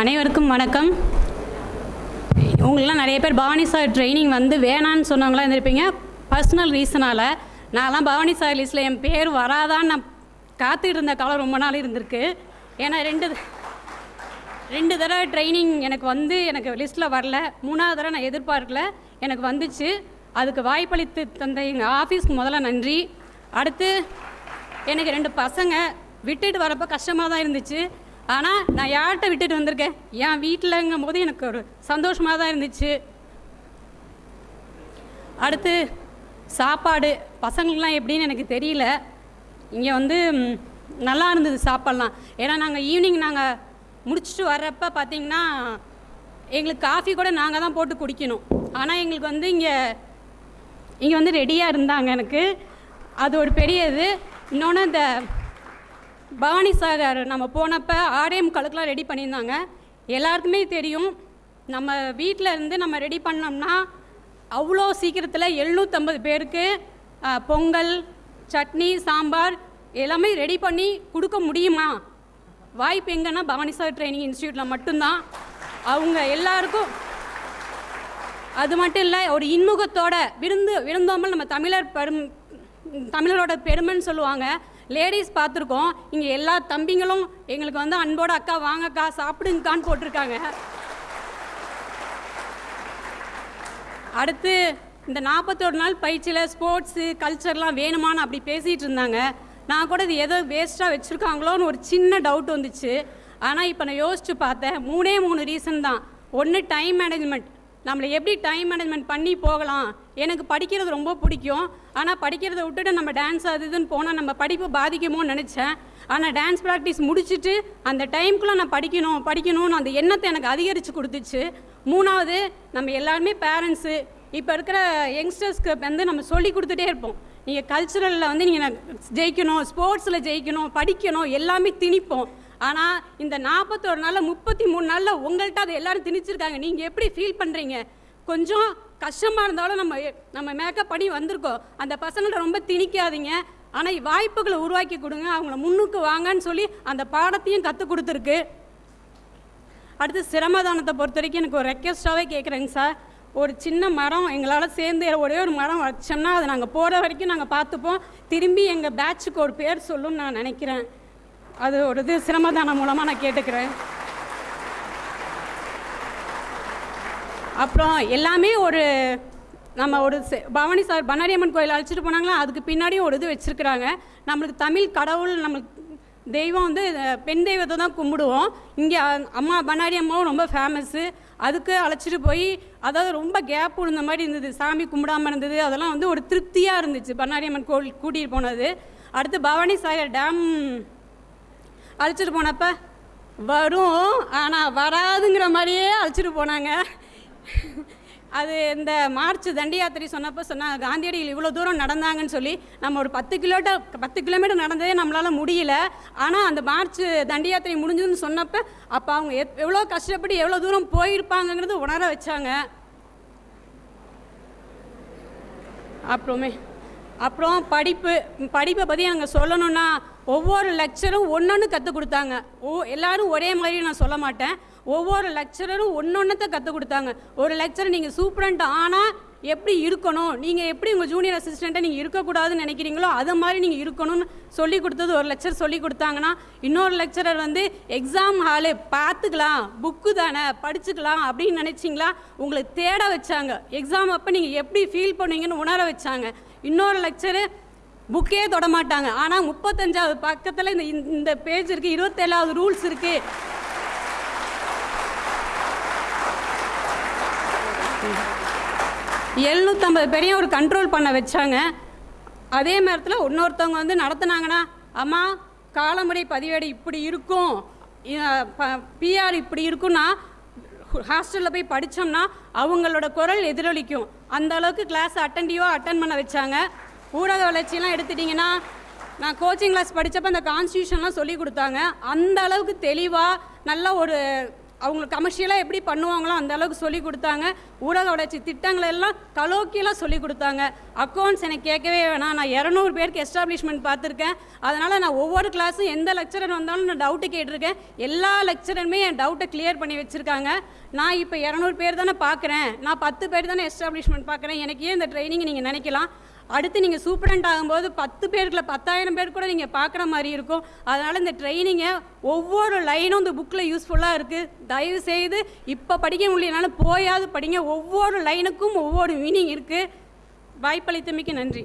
அனைவருக்கும் வணக்கம். உங்களெலாம் நிறைய பேர் பவானி சார் ட்ரைனிங் வந்து வேணான்னு சொன்னவங்களாம் இருந்திருப்பீங்க. பர்சனல் ரீசனால் நான்லாம் பவானி சார் லிஸ்ட்டில் என் பேர் வராதான்னு நான் காத்துக்கிட்டு இருந்த காலம் ரொம்ப நாள் இருந்திருக்கு. ஏன்னா ரெண்டு ரெண்டு தடவை ட்ரைனிங் எனக்கு வந்து எனக்கு லிஸ்ட்டில் வரல. மூணாவது தடவை நான் எதிர்பார்க்கல. எனக்கு வந்துச்சு. அதுக்கு வாய்ப்பளித்து தந்த எங்கள் ஆஃபீஸ்க்கு முதல்ல நன்றி. அடுத்து எனக்கு ரெண்டு பசங்க விட்டுட்டு வரப்போ கஷ்டமாக தான் இருந்துச்சு. ஆனால் நான் யார்கிட்ட விட்டுட்டு வந்திருக்கேன்? என் வீட்டிலங்கும் போது எனக்கு ஒரு சந்தோஷமாக தான் இருந்துச்சு. அடுத்து சாப்பாடு. பசங்களுக்குலாம் எப்படின்னு எனக்கு தெரியல. இங்கே வந்து நல்லா இருந்தது சாப்பாடலாம். ஏன்னா நாங்கள் ஈவினிங் நாங்கள் முடிச்சுட்டு வர்றப்ப பார்த்தீங்கன்னா எங்களுக்கு காஃபி கூட நாங்கள் தான் போட்டு குடிக்கணும். ஆனால் எங்களுக்கு வந்து இங்கே இங்கே வந்து ரெடியாக இருந்தாங்க எனக்கு. அது ஒரு பெரிய இது இன்னொன்று இந்த பவானி சார் நம்ம போனப்போ ஆர்எம் கழுக்கெலாம் ரெடி பண்ணியிருந்தாங்க. எல்லாருக்குமே தெரியும் நம்ம வீட்டில் இருந்து நம்ம ரெடி பண்ணோம்னா அவ்வளோ சீக்கிரத்தில் எழுநூற்றம்பது பேருக்கு பொங்கல் சட்னி சாம்பார் எல்லாமே ரெடி பண்ணி கொடுக்க முடியுமா? வாய்ப்பு எங்கன்னா பவானி சார் ட்ரைனிங் இன்ஸ்டியூட்டில் மட்டும்தான். அவங்க எல்லாருக்கும் அது மட்டும் இல்லை ஒரு இன்முகத்தோட விருந்து விருந்தோம்பல் நம்ம தமிழர் பெரும் தமிழரோட பெருமைன்னு சொல்லுவாங்க. லேடிஸ் பார்த்துருக்கோம். இங்கே எல்லா தம்பிங்களும் எங்களுக்கு வந்து அன்போட அக்கா வாங்கக்கா சாப்பிடுங்கக்கான்னு போட்டிருக்காங்க. அடுத்து இந்த நாற்பத்தோரு நாள் பயிற்சியில் ஸ்போர்ட்ஸு கல்ச்சர்லாம் வேணுமான்னு அப்படி பேசிகிட்டு இருந்தாங்க. நான் கூட இது எதோ வேஸ்ட்டாக வச்சுருக்காங்களோன்னு ஒரு சின்ன டவுட் வந்துச்சு. ஆனால் இப்போ நான் யோசிச்சு பார்த்தேன். மூணே மூணு ரீசன் தான். ஒன்று டைம் மேனேஜ்மெண்ட் நம்மளை எப்படி டைம் மேனேஜ்மெண்ட் பண்ணி போகலாம்? எனக்கு படிக்கிறது ரொம்ப பிடிக்கும். ஆனால் படிக்கிறதை விட்டுட்டு நம்ம டான்ஸ் அது இதுன்னு போனால் நம்ம படிப்பு பாதிக்குமோன்னு நினச்சேன். ஆனால் டான்ஸ் ப்ராக்டிஸ் முடிச்சுட்டு அந்த டைம்குள்ளே நான் படிக்கணும் படிக்கணும்னு அந்த எண்ணத்தை எனக்கு அதிகரித்து கொடுத்துச்சு. மூணாவது நம்ம எல்லாருமே பேரண்ட்ஸு இப்போ இருக்கிற யங்ஸ்டர்ஸ்க்கு வந்து நம்ம சொல்லி கொடுத்துட்டே இருப்போம். நீங்கள் கல்ச்சுரலில் வந்து நீங்கள் ஜெயிக்கணும் ஸ்போர்ட்ஸில் ஜெயிக்கணும் படிக்கணும் எல்லாமே திணிப்போம். ஆனால் இந்த நாற்பத்தோரு நாளில் முப்பத்தி மூணு நாளில் உங்கள்கிட்ட அதை எல்லோரும் திணிச்சிருக்காங்க. நீங்கள் எப்படி ஃபீல் பண்ணுறீங்க கொஞ்சம் கஷ்டமாக இருந்தாலும் நம்ம நம்ம மேக்கப் பண்ணி வந்திருக்கோம். அந்த பசங்கள்ட்ட ரொம்ப திணிக்காதீங்க. ஆனால் வாய்ப்புகளை உருவாக்கி கொடுங்க. அவங்கள முன்னுக்கு வாங்கன்னு சொல்லி அந்த பாடத்தையும் கற்றுக் கொடுத்துருக்கு. அடுத்து சிரமதானத்தை பொறுத்த வரைக்கும் எனக்கு ஒரு ரெக்வஸ்ட்டாகவே கேட்குறேங்க சார். ஒரு சின்ன மரம் எங்களால் சேர்ந்து ஒரே ஒரு மரம் வச்சோம்னா அதை நாங்கள் போகிற வரைக்கும் நாங்கள் பார்த்துப்போம். திரும்பி எங்கள் பேட்சுக்கு ஒரு பேர் சொல்லும்னு நான் நினைக்கிறேன். அது ஒரு இது சிரமதானம் மூலமாக நான் கேட்டுக்கிறேன். அப்புறம் எல்லாமே ஒரு நம்ம ஒரு பவானி சார் பண்ணாரியம்மன் கோயில் அழைச்சிட்டு போனாங்களா? அதுக்கு பின்னாடியும் ஒரு இது வச்சுருக்குறாங்க. நம்மளுக்கு தமிழ் கடவுள் நம்மளுக்கு தெய்வம் வந்து பெண் தெய்வத்தை தான் கும்பிடுவோம். இங்கே அம்மா பண்ணாரி அம்மாவும் ரொம்ப ஃபேமஸ்ஸு அதுக்கு அழைச்சிட்டு போய் அதாவது ரொம்ப கேப் விழுந்த மாதிரி இருந்தது. சாமி கும்பிடாமல் இருந்தது. அதெல்லாம் வந்து ஒரு திருப்தியாக இருந்துச்சு. பண்ணாரியம்மன் கோவில் கூட்டிகிட்டு போனது. அடுத்து பவானி சாகர் டேம் அழைச்சிட்டு போனப்போ வரும் ஆனால் வராதுங்கிற மாதிரியே அழைச்சிட்டு போனாங்க. அது இந்த மார்ச் தண்டி யாத்திரை சொன்னப்போ சொன்னாங்க காந்தியடிகள் இவ்வளோ தூரம் நடந்தாங்கன்னு சொல்லி நம்ம ஒரு பத்து கிலோமீட்டர் பத்து கிலோமீட்டர் நடந்ததே நம்மளால் முடியல. ஆனால் அந்த மார்ச் தண்டி யாத்திரை முடிஞ்சதுன்னு சொன்னப்போ அப்போ அவங்க எத் எவ்வளோ கஷ்டப்பட்டு எவ்வளோ தூரம் போயிருப்பாங்கங்கிறது உணர வச்சாங்க. அப்புறமே அப்புறம் படிப்பு படிப்பை பற்றி நாங்கள் சொல்லணும்னா ஒவ்வொரு லெக்சரும் ஒன்றொன்று கற்றுக் கொடுத்தாங்க. ஓ எல்லாரும் ஒரே மாதிரி நான் சொல்ல மாட்டேன். ஒவ்வொரு லெக்சரரும் ஒன்றொன்னத்தை கற்றுக் கொடுத்தாங்க. ஒரு லெக்சர் நீங்கள் சூப்பரண்ட் ஆனால் எப்படி இருக்கணும்? நீங்கள் எப்படி உங்கள் ஜூனியர் அசிஸ்டண்ட்டை நீங்கள் இருக்கக்கூடாதுன்னு நினைக்கிறீங்களோ அது மாதிரி நீங்கள் இருக்கணும்னு சொல்லி கொடுத்தது ஒரு லெக்சர் சொல்லி கொடுத்தாங்கன்னா இன்னொரு லெக்சரர் வந்து எக்ஸாம் ஹாலு பார்த்துக்கலாம் புக்கு தானே படிச்சுக்கலாம் அப்படின்னு நினச்சிங்களா? உங்களை தேட வச்சாங்க. எக்ஸாம் அப்போ நீங்கள் எப்படி ஃபீல் பண்ணுவீங்கன்னு உணர வச்சாங்க. இன்னொரு லெக்சரு புக்கே தொட மாட்டாங்க ஆனால் முப்பத்தஞ்சாவது பக்கத்தில் இந்த இந்த பேஜ் இருக்குது இருபத்தேழாவது ரூல்ஸ் இருக்குது எழுநூற்றம்பது பேரையும் ஒரு கண்ட்ரோல் பண்ண வச்சாங்க. அதே நேரத்தில் இன்னொருத்தவங்க வந்து நடத்துனாங்கன்னா அம்மா காலமுறை பதிவேடு இப்படி இருக்கும். பிஆர் இப்படி இருக்குன்னா ஹாஸ்டலில் போய் படித்தோம்னா அவங்களோட குரல் எதிரொலிக்கும். அந்த அளவுக்கு கிளாஸ் அட்டன்டிவாக அட்டன் பண்ண வச்சாங்க. ஊடக வளர்ச்சியெல்லாம் எடுத்துட்டிங்கன்னா நான் கோச்சிங் கிளாஸ் படித்தப்போ அந்த கான்ஸ்டியூஷன்லாம் சொல்லி கொடுத்தாங்க. அந்த அளவுக்கு தெளிவாக நல்ல ஒரு அவங்களுக்கு கமர்ஷியலாக எப்படி பண்ணுவாங்களோ அந்த அளவுக்கு சொல்லி கொடுத்தாங்க. ஊடக வளர்ச்சி திட்டங்கள் எல்லாம் கலோக்கியெல்லாம் சொல்லி கொடுத்தாங்க. அக்கௌண்ட்ஸ் எனக்கு கேட்கவே வேணாம். நான் இரநூறு பேருக்கு எஸ்டாப்ளிஷ்மெண்ட் பார்த்துருக்கேன். அதனால் நான் ஒவ்வொரு கிளாஸும் எந்த லெக்சரர் வந்தாலும் நான் டவுட்டு கேட்டிருக்கேன். எல்லா லெக்சரருமே என் டவுட்டை கிளியர் பண்ணி வச்சுருக்காங்க. நான் இப்போ இரநூறு பேர் தானே பார்க்குறேன். நான் பத்து பேர் தானே எஸ்டாப்ளிஷ்மெண்ட் பார்க்குறேன். எனக்கு ஏன் இந்த ட்ரைனிங் நீங்கள் நினைக்கலாம்? அடுத்து நீங்கள் சூப்பரண்ட் ஆகும்போது பத்து பேருக்குள்ள பத்தாயிரம் பேர் கூட நீங்கள் பார்க்குற மாதிரி இருக்கும். அதனால் இந்த ட்ரைனிங்கை ஒவ்வொரு லைனும் இந்த புக்கில் யூஸ்ஃபுல்லாக இருக்குது தயவு செய்து இப்போ படிக்க முடியலனாலும் போயாவது படிங்க. ஒவ்வொரு லைனுக்கும் ஒவ்வொரு மீனிங் இருக்குது வாய்ப்பளித்தமைக்கு நன்றி.